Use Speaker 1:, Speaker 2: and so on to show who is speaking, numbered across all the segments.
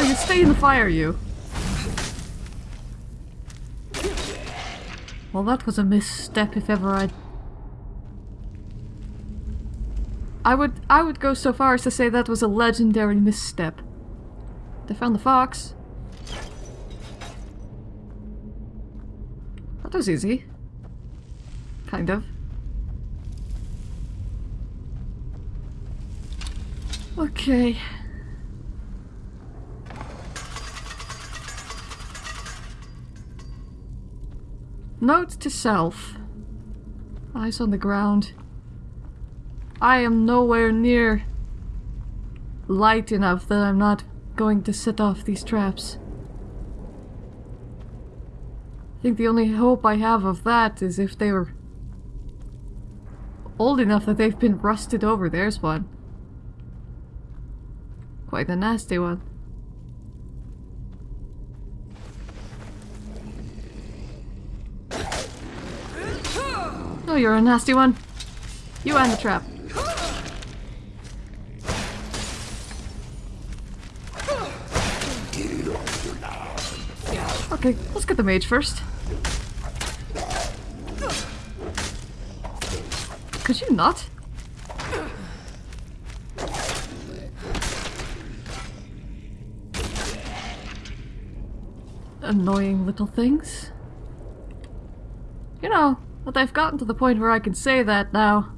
Speaker 1: No, you stay in the fire, you. Well, that was a misstep if ever I... I would I would go so far as to say that was a legendary misstep. They found the fox. That was easy. Kind of. Okay. Note to self. Eyes on the ground. I am nowhere near light enough that I'm not going to set off these traps. I think the only hope I have of that is if they were old enough that they've been rusted over. There's one. Quite a nasty one. Oh, you're a nasty one. You and the trap. Okay, let's get the mage first. Could you not? Annoying little things. You know, but I've gotten to the point where I can say that now.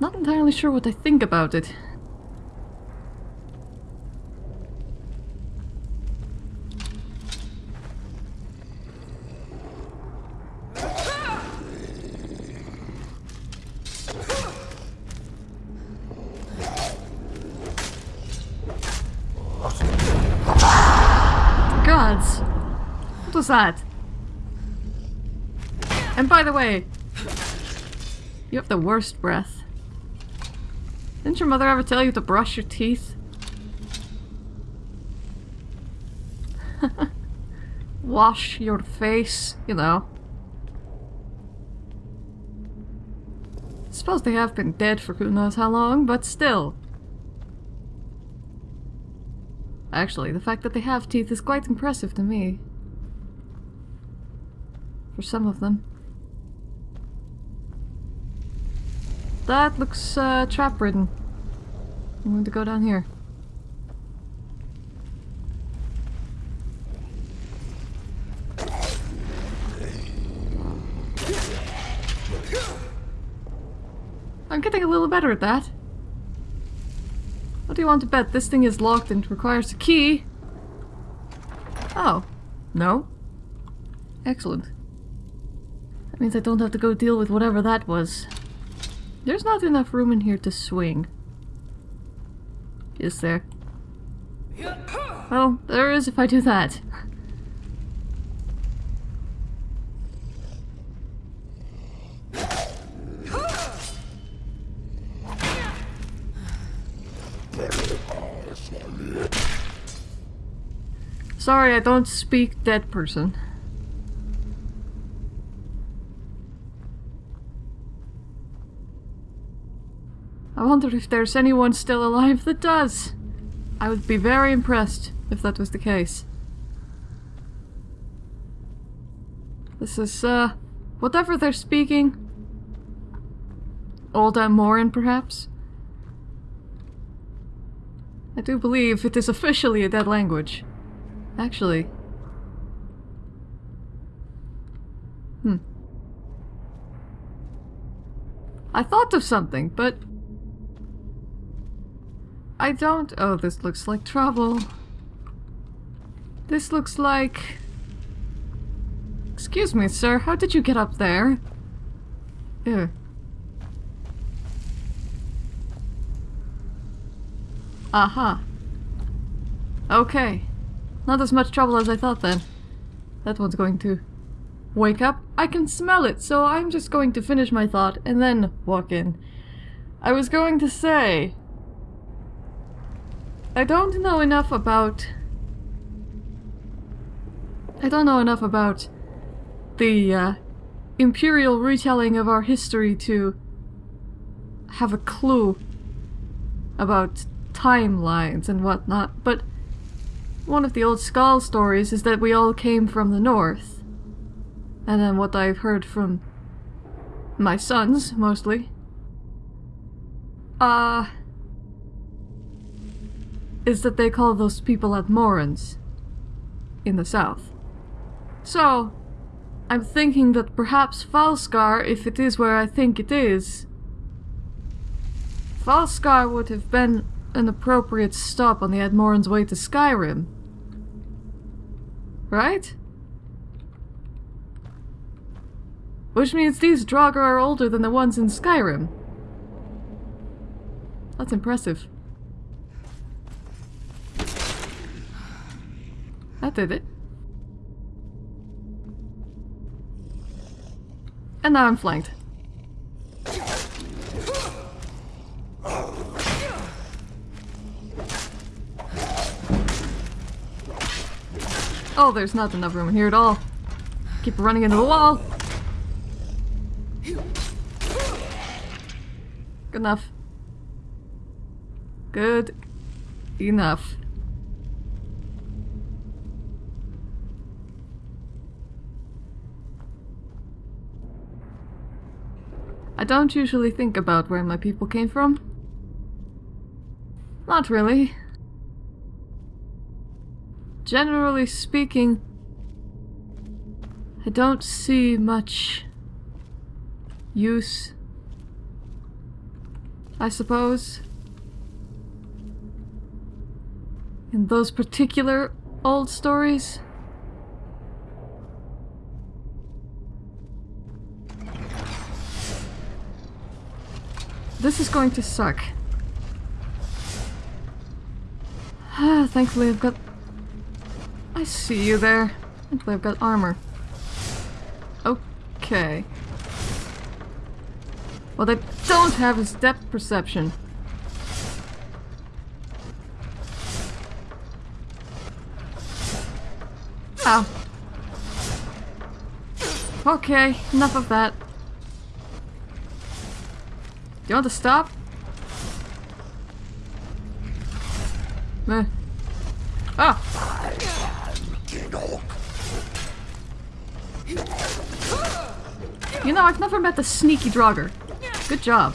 Speaker 1: Not entirely sure what I think about it. Gods! What was that? And by the way, you have the worst breath. Didn't your mother ever tell you to brush your teeth? Wash your face, you know. Suppose they have been dead for who knows how long, but still. Actually, the fact that they have teeth is quite impressive to me. For some of them. That looks uh, trap-ridden. I'm going to go down here. I'm getting a little better at that. What do you want to bet? This thing is locked and requires a key. Oh. No? Excellent. That means I don't have to go deal with whatever that was. There's not enough room in here to swing. Is there? Well, there is if I do that. Sorry, I don't speak dead person. I wonder if there's anyone still alive that does. I would be very impressed if that was the case. This is, uh, whatever they're speaking. Old Atmoran, perhaps? I do believe it is officially a dead language. Actually. Hmm. I thought of something, but I don't- oh, this looks like trouble. This looks like... Excuse me, sir, how did you get up there? Ew. Aha. Okay. Not as much trouble as I thought then. That one's going to wake up. I can smell it, so I'm just going to finish my thought and then walk in. I was going to say, I don't know enough about... I don't know enough about the uh, imperial retelling of our history to have a clue about timelines and whatnot, but one of the old Skaal stories is that we all came from the north. And then what I've heard from my sons, mostly, uh, is that they call those people at Atmorans in the south. So, I'm thinking that perhaps Falskaar, if it is where I think it is, Falskaar would have been an appropriate stop on the Atmoran's way to Skyrim. Right? Which means these Draugr are older than the ones in Skyrim. That's impressive. That did it. And now I'm flanked. Oh, there's not enough room in here at all. Keep running into the wall. Good enough. Good enough. I don't usually think about where my people came from. Not really. Generally speaking, I don't see much use, I suppose, in those particular old stories. This is going to suck. Ah, thankfully I've got... I see you there. Thankfully I've got armor. Okay. What I don't have is depth perception. Ow. Okay, enough of that. You want to stop? Meh. Ah! You know, I've never met the sneaky Draugr. Good job.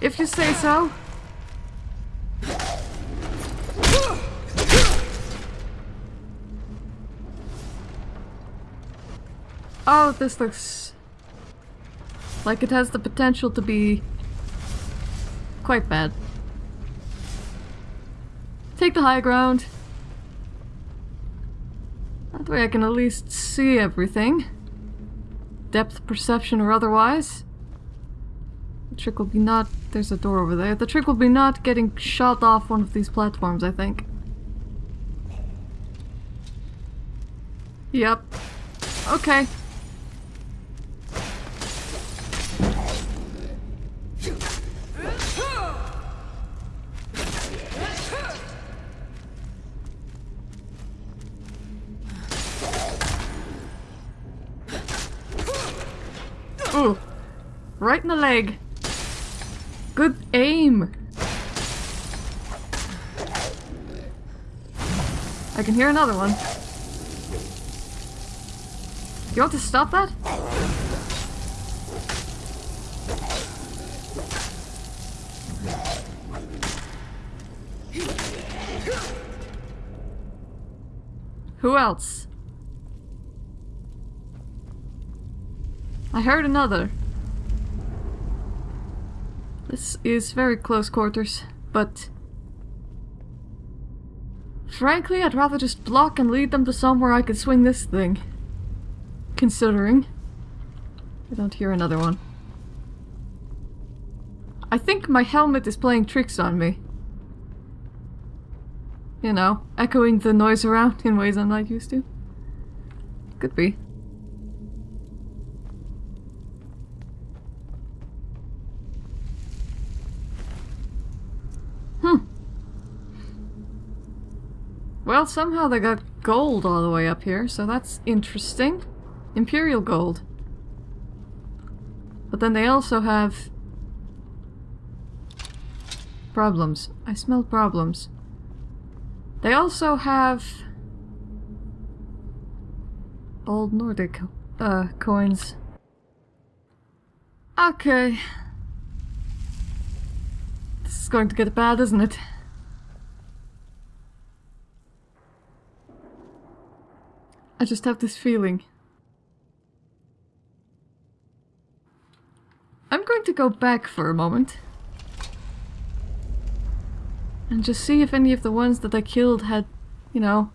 Speaker 1: If you say so. Oh, this looks like it has the potential to be quite bad. Take the high ground. That way I can at least see everything. Depth perception or otherwise. The trick will be not... There's a door over there. The trick will be not getting shot off one of these platforms, I think. Yep. Okay. Right in the leg. Good aim. I can hear another one. You want to stop that? Who else? I heard another. This is very close quarters, but... Frankly, I'd rather just block and lead them to somewhere I could swing this thing. Considering. I don't hear another one. I think my helmet is playing tricks on me. You know, echoing the noise around in ways I'm not used to. Could be. Hmm. Well, somehow they got gold all the way up here, so that's interesting. Imperial gold. But then they also have problems. I smell problems. They also have old Nordic uh, coins. Okay. This is going to get bad, isn't it? I just have this feeling. I'm going to go back for a moment. And just see if any of the ones that I killed had, you know,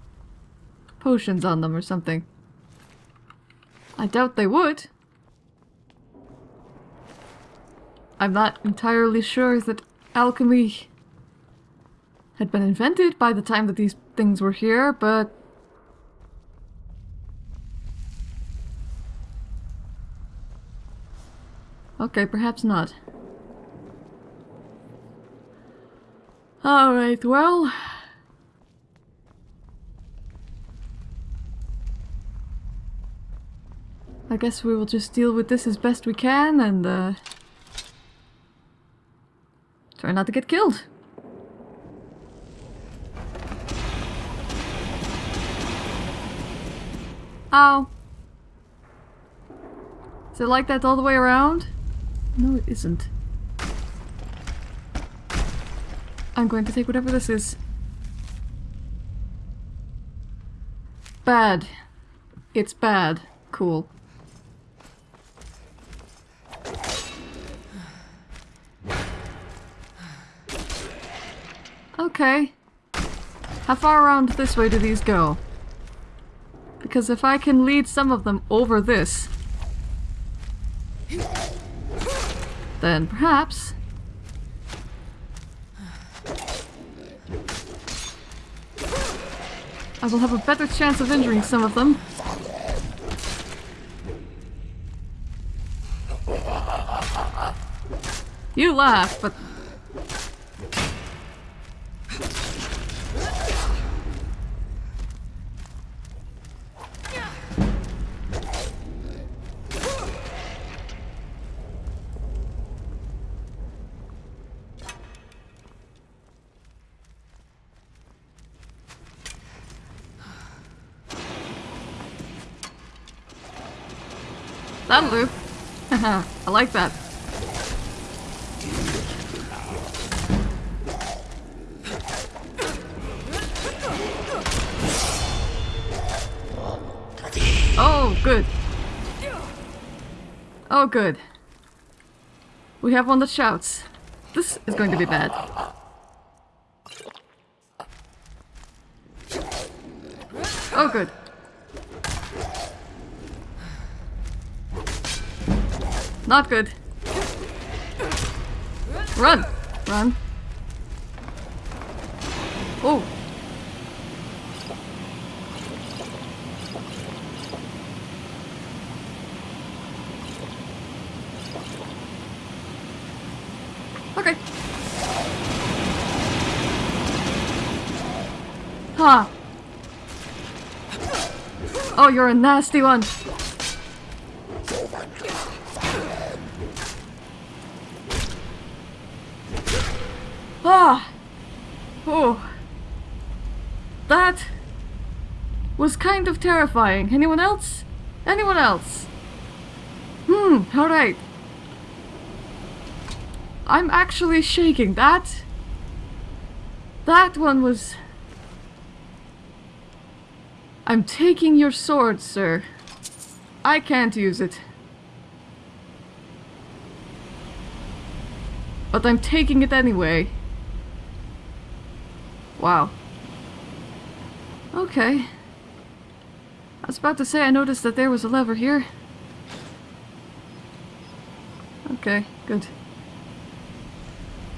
Speaker 1: potions on them or something. I doubt they would. I'm not entirely sure that alchemy had been invented by the time that these things were here, but... Okay, perhaps not. Alright, well... I guess we will just deal with this as best we can and uh, try not to get killed. Ow. Is it like that all the way around? No, it isn't. I'm going to take whatever this is. Bad. It's bad. Cool. Okay. How far around this way do these go? Because if I can lead some of them over this, then perhaps I will have a better chance of injuring some of them. You laugh, but That'll do. I like that. Oh, good. Oh, good. We have one that shouts. This is going to be bad. Oh, good. Not good. Run! Run. Oh. Okay. Ha! Oh, you're a nasty one. Ah! Oh. That was kind of terrifying. Anyone else? Anyone else? Hmm, alright. I'm actually shaking. That... That one was... I'm taking your sword, sir. I can't use it. But I'm taking it anyway. Wow. Okay. I was about to say I noticed that there was a lever here. Okay, good.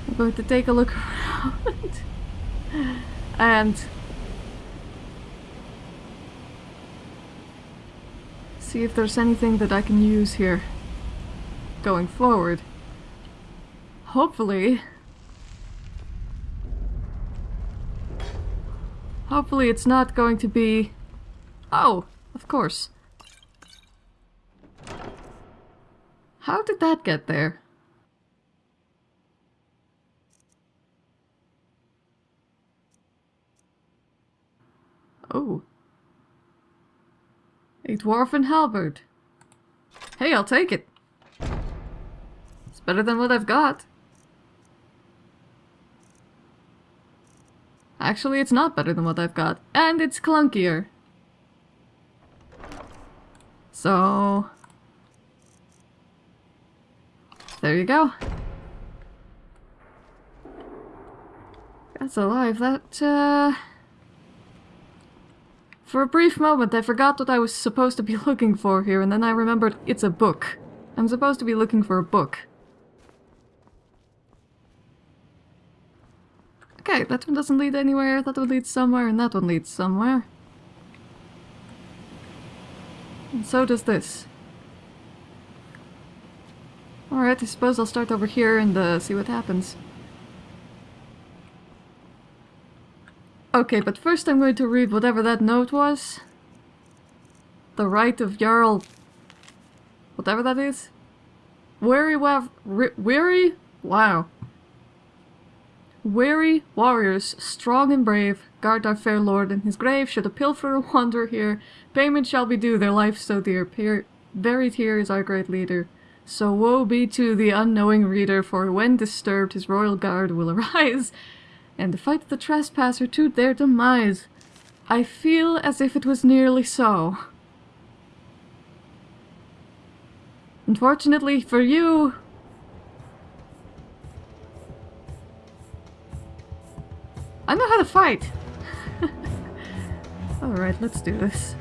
Speaker 1: I'm going to take a look around. and see if there's anything that I can use here going forward. Hopefully Hopefully it's not going to be... Oh, of course. How did that get there? Oh. A dwarven halberd. Hey, I'll take it. It's better than what I've got. Actually, it's not better than what I've got. And it's clunkier. So... There you go. That's alive. That, uh... For a brief moment, I forgot what I was supposed to be looking for here, and then I remembered it's a book. I'm supposed to be looking for a book. Okay, that one doesn't lead anywhere, that one leads somewhere, and that one leads somewhere. And so does this. Alright, I suppose I'll start over here and uh, see what happens. Okay, but first I'm going to read whatever that note was. The right of Jarl... Whatever that is. Weary wav... Weary? Wow. Weary warriors, strong and brave, guard our fair lord in his grave. Should a pilferer wander here, payment shall be due, their life so dear. Peer buried here is our great leader. So woe be to the unknowing reader, for when disturbed his royal guard will arise and fight the trespasser to their demise. I feel as if it was nearly so. Unfortunately for you... I know how to fight! Alright, let's do this.